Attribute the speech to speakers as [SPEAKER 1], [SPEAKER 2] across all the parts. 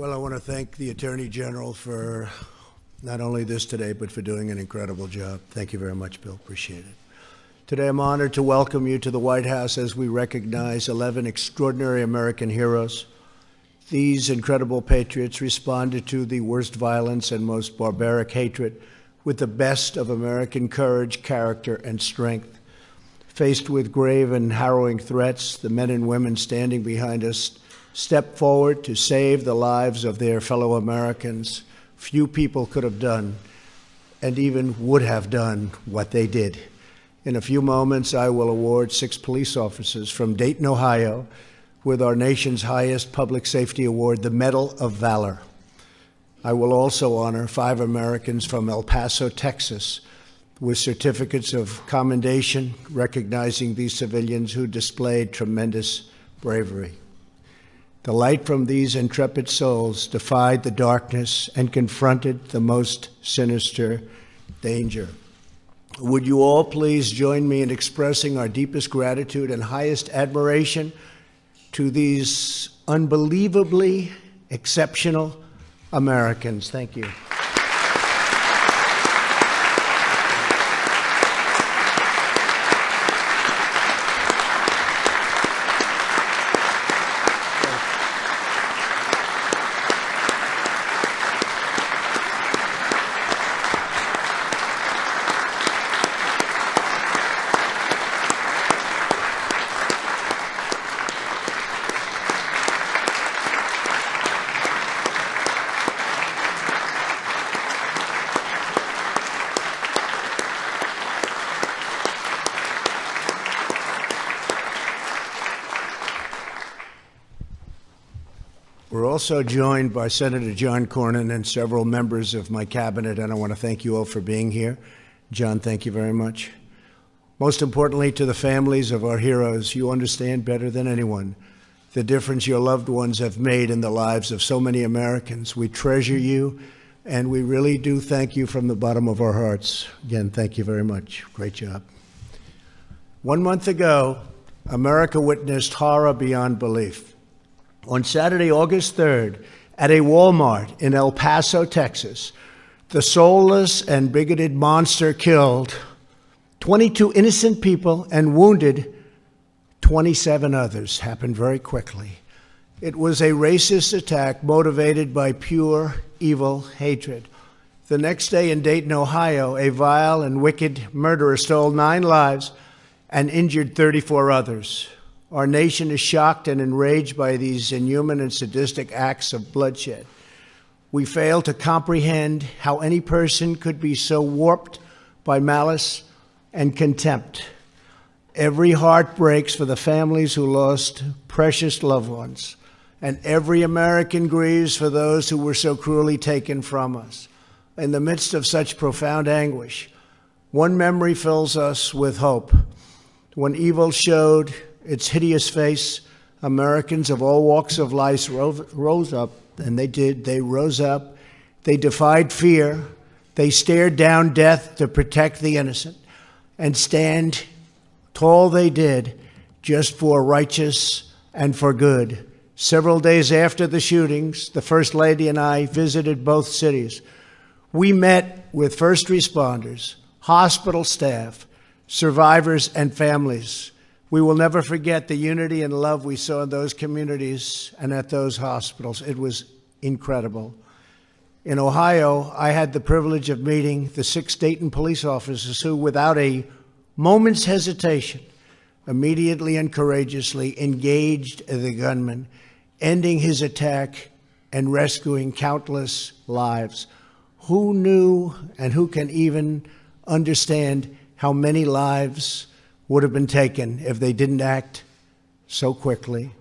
[SPEAKER 1] Well, I want to thank the Attorney General for not only this today, but for doing an incredible job. Thank you very much, Bill. Appreciate it. Today, I'm honored to welcome you to the White House as we recognize 11 extraordinary American heroes. These incredible patriots responded to the worst violence and most barbaric hatred with the best of American courage, character, and strength. Faced with grave and harrowing threats, the men and women standing behind us stepped forward to save the lives of their fellow Americans. Few people could have done and even would have done what they did. In a few moments, I will award six police officers from Dayton, Ohio, with our nation's highest public safety award, the Medal of Valor. I will also honor five Americans from El Paso, Texas, with certificates of commendation recognizing these civilians who displayed tremendous bravery. The light from these intrepid souls defied the darkness and confronted the most sinister danger. Would you all please join me in expressing our deepest gratitude and highest admiration to these unbelievably exceptional Americans? Thank you. We're also joined by Senator John Cornyn and several members of my cabinet, and I want to thank you all for being here. John, thank you very much. Most importantly, to the families of our heroes, you understand better than anyone the difference your loved ones have made in the lives of so many Americans. We treasure you, and we really do thank you from the bottom of our hearts. Again, thank you very much. Great job. One month ago, America witnessed horror beyond belief on Saturday, August 3rd, at a Walmart in El Paso, Texas, the soulless and bigoted monster killed 22 innocent people and wounded 27 others. Happened very quickly. It was a racist attack motivated by pure evil hatred. The next day in Dayton, Ohio, a vile and wicked murderer stole nine lives and injured 34 others. Our nation is shocked and enraged by these inhuman and sadistic acts of bloodshed. We fail to comprehend how any person could be so warped by malice and contempt. Every heart breaks for the families who lost precious loved ones, and every American grieves for those who were so cruelly taken from us. In the midst of such profound anguish, one memory fills us with hope. When evil showed its hideous face, Americans of all walks of life rose up, and they did. They rose up. They defied fear. They stared down death to protect the innocent and stand tall they did just for righteous and for good. Several days after the shootings, the First Lady and I visited both cities. We met with first responders, hospital staff, survivors, and families. We will never forget the unity and love we saw in those communities and at those hospitals. It was incredible. In Ohio, I had the privilege of meeting the six Dayton police officers who, without a moment's hesitation, immediately and courageously engaged the gunman, ending his attack and rescuing countless lives. Who knew and who can even understand how many lives would have been taken if they didn't act so quickly.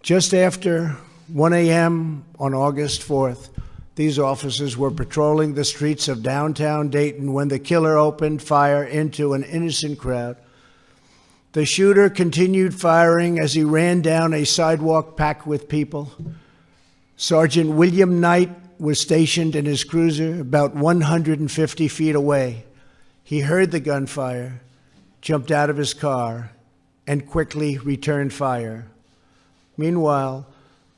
[SPEAKER 1] Just after 1 a.m. on August 4th, these officers were patrolling the streets of downtown Dayton when the killer opened fire into an innocent crowd. The shooter continued firing as he ran down a sidewalk packed with people. Sergeant William Knight was stationed in his cruiser about 150 feet away. He heard the gunfire jumped out of his car and quickly returned fire. Meanwhile,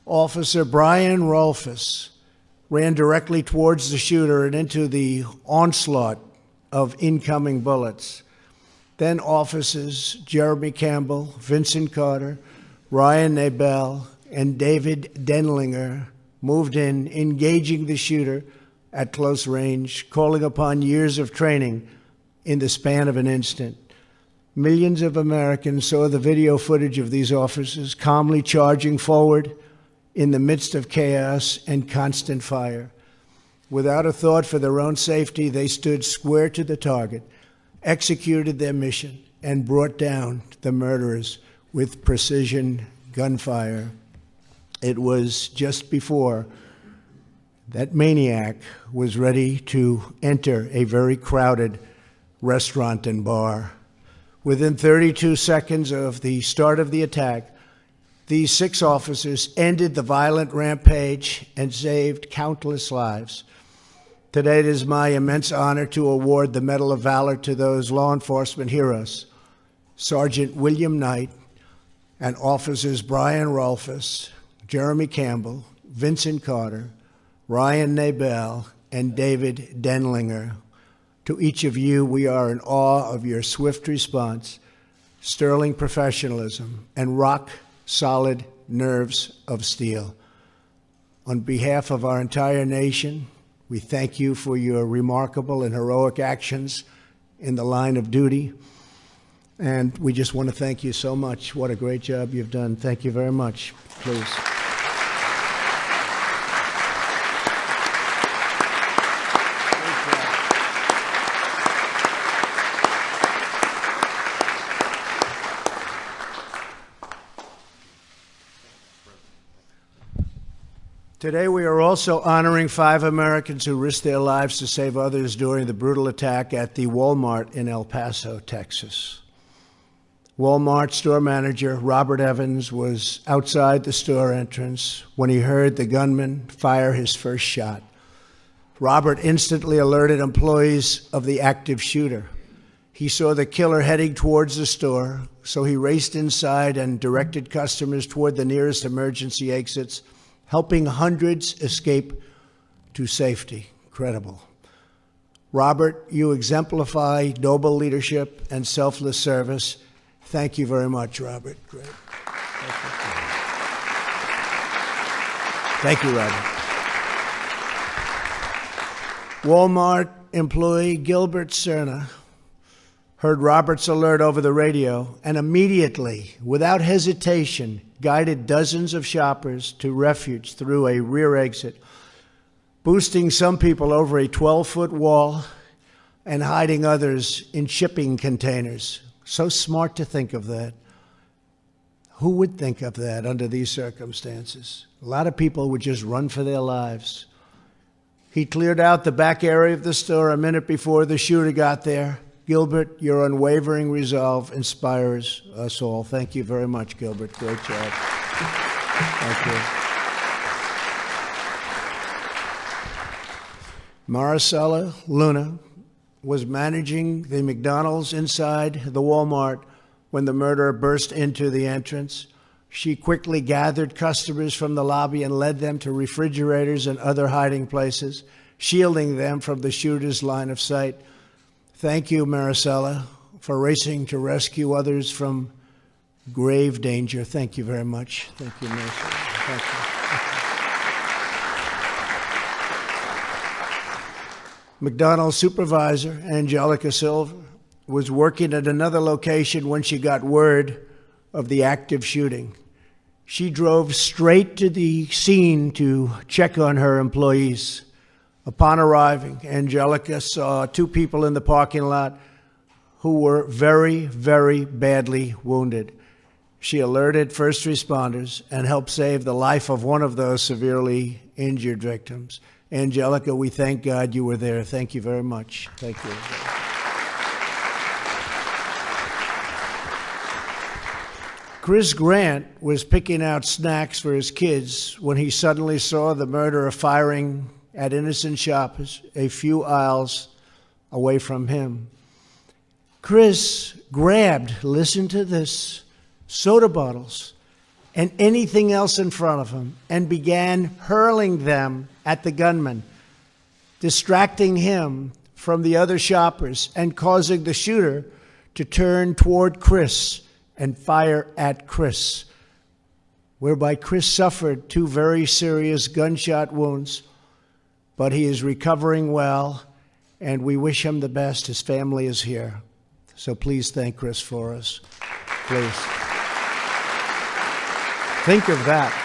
[SPEAKER 1] Officer Brian Rolfes ran directly towards the shooter and into the onslaught of incoming bullets. Then officers Jeremy Campbell, Vincent Carter, Ryan Nabel, and David Denlinger moved in, engaging the shooter at close range, calling upon years of training in the span of an instant. Millions of Americans saw the video footage of these officers calmly charging forward in the midst of chaos and constant fire. Without a thought for their own safety, they stood square to the target, executed their mission, and brought down the murderers with precision gunfire. It was just before that maniac was ready to enter a very crowded restaurant and bar. Within 32 seconds of the start of the attack, these six officers ended the violent rampage and saved countless lives. Today, it is my immense honor to award the Medal of Valor to those law enforcement heroes Sergeant William Knight and officers Brian Rolfes, Jeremy Campbell, Vincent Carter, Ryan Nabel, and David Denlinger. To each of you, we are in awe of your swift response, sterling professionalism, and rock solid nerves of steel. On behalf of our entire nation, we thank you for your remarkable and heroic actions in the line of duty. And we just want to thank you so much. What a great job you've done. Thank you very much. Please. Today, we are also honoring five Americans who risked their lives to save others during the brutal attack at the Walmart in El Paso, Texas. Walmart store manager Robert Evans was outside the store entrance when he heard the gunman fire his first shot. Robert instantly alerted employees of the active shooter. He saw the killer heading towards the store, so he raced inside and directed customers toward the nearest emergency exits helping hundreds escape to safety. Incredible. Robert, you exemplify noble leadership and selfless service. Thank you very much, Robert. Great. Thank you, Robert. Walmart employee Gilbert Serna heard Robert's alert over the radio and immediately, without hesitation, guided dozens of shoppers to refuge through a rear exit, boosting some people over a 12 foot wall and hiding others in shipping containers. So smart to think of that. Who would think of that under these circumstances? A lot of people would just run for their lives. He cleared out the back area of the store a minute before the shooter got there Gilbert, your unwavering resolve inspires us all. Thank you very much, Gilbert. Great job. Thank you. Maricela Luna was managing the McDonald's inside the Walmart when the murderer burst into the entrance. She quickly gathered customers from the lobby and led them to refrigerators and other hiding places, shielding them from the shooter's line of sight. Thank you, Maricela, for racing to rescue others from grave danger. Thank you very much. Thank you, Maricela. McDonald's supervisor, Angelica Silver, was working at another location when she got word of the active shooting. She drove straight to the scene to check on her employees. Upon arriving, Angelica saw two people in the parking lot who were very, very badly wounded. She alerted first responders and helped save the life of one of those severely injured victims. Angelica, we thank God you were there. Thank you very much. Thank you. Chris Grant was picking out snacks for his kids when he suddenly saw the murderer firing at innocent shoppers a few aisles away from him. Chris grabbed, listen to this, soda bottles and anything else in front of him and began hurling them at the gunman, distracting him from the other shoppers and causing the shooter to turn toward Chris and fire at Chris, whereby Chris suffered two very serious gunshot wounds, but he is recovering well, and we wish him the best. His family is here. So please thank Chris for us. Please. Think of that.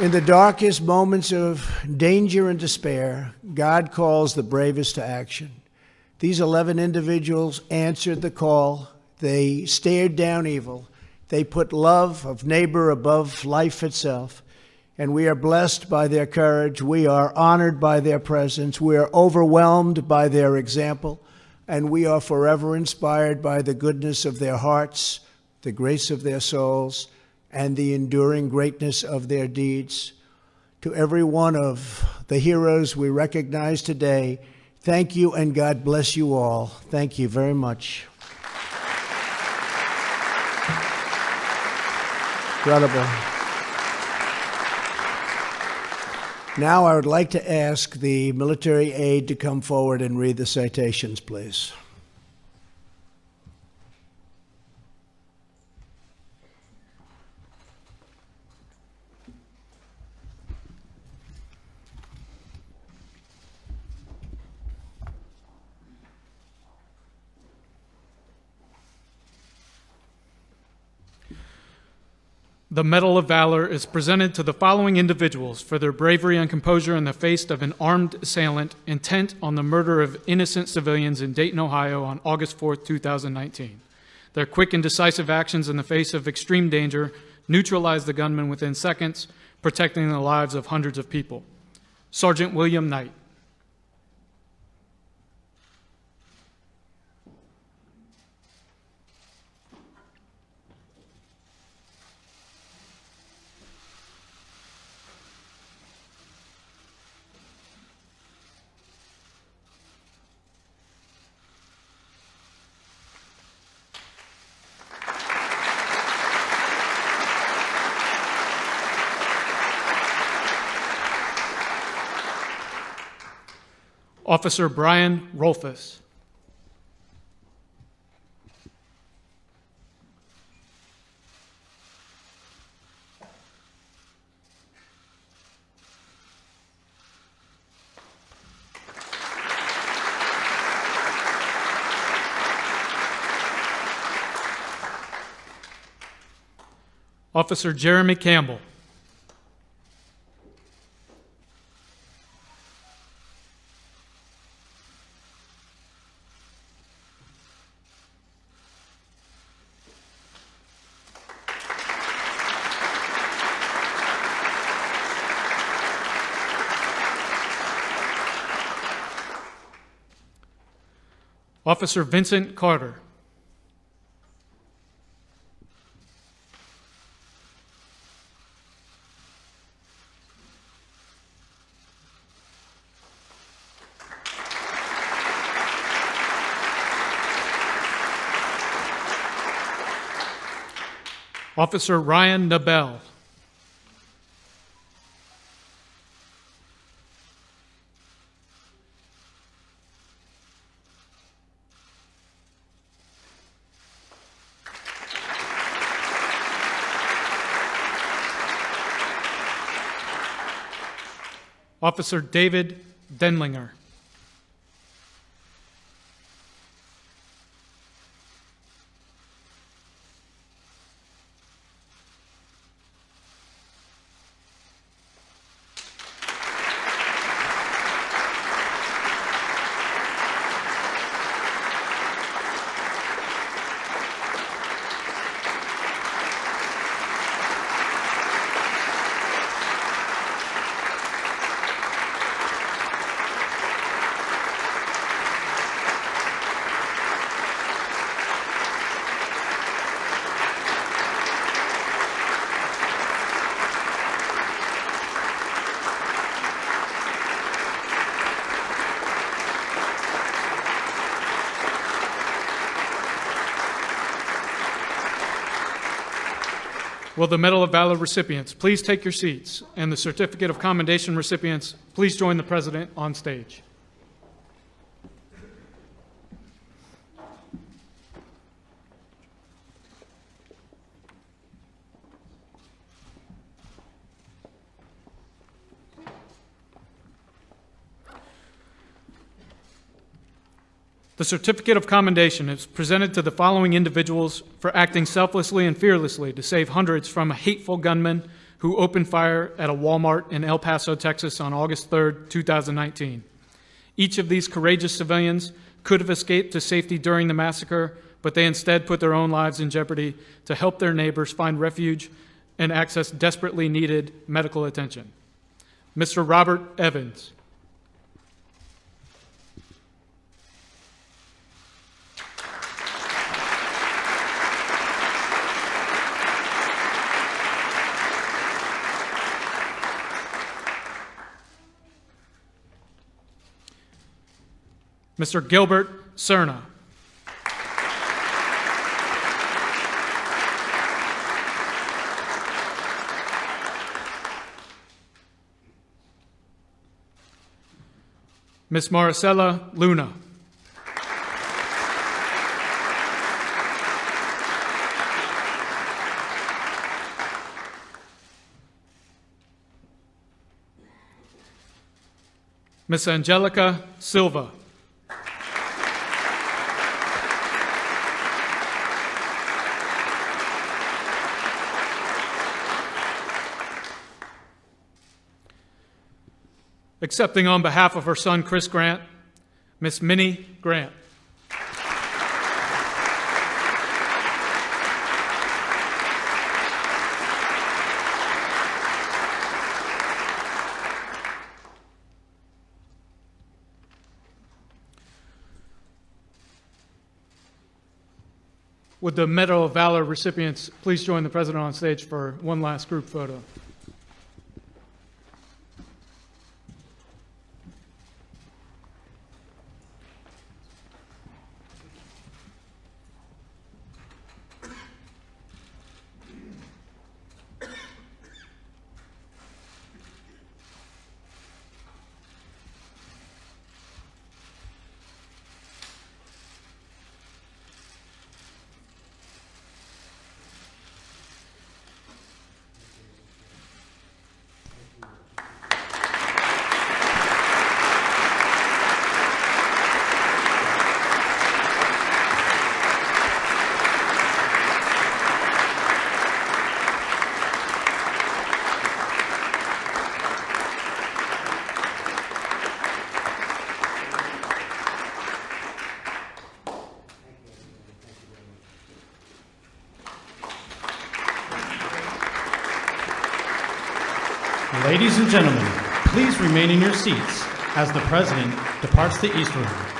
[SPEAKER 1] In the darkest moments of danger and despair, God calls the bravest to action. These 11 individuals answered the call. They stared down evil. They put love of neighbor above life itself. And we are blessed by their courage. We are honored by their presence. We are overwhelmed by their example. And we are forever inspired by the goodness of their hearts, the grace of their souls, and the enduring greatness of their deeds. To every one of the heroes we recognize today, Thank you, and God bless you all. Thank you very much. Incredible. Now I would like to ask the military aide to come forward and read the citations, please.
[SPEAKER 2] The Medal of Valor is presented to the following individuals for their bravery and composure in the face of an armed assailant intent on the murder of innocent civilians in Dayton, Ohio on August 4, 2019. Their quick and decisive actions in the face of extreme danger neutralized the gunman within seconds, protecting the lives of hundreds of people. Sergeant William Knight. Officer Brian Rolfes. Officer Jeremy Campbell. Officer Vincent Carter. Officer Ryan Nabel. Officer David Denlinger. Will the Medal of Valor recipients please take your seats? And the Certificate of Commendation recipients, please join the President on stage. The certificate of commendation is presented to the following individuals for acting selflessly and fearlessly to save hundreds from a hateful gunman who opened fire at a Walmart in El Paso, Texas on August 3, 2019. Each of these courageous civilians could have escaped to safety during the massacre, but they instead put their own lives in jeopardy to help their neighbors find refuge and access desperately needed medical attention. Mr. Robert Evans. Mr. Gilbert Serna. Miss Maricela Luna. Miss Angelica Silva. Accepting on behalf of her son Chris Grant, Miss Minnie Grant. Would the Medal of Valor recipients please join the President on stage for one last group photo?
[SPEAKER 3] Ladies and gentlemen, please remain in your seats as the President departs the East Room.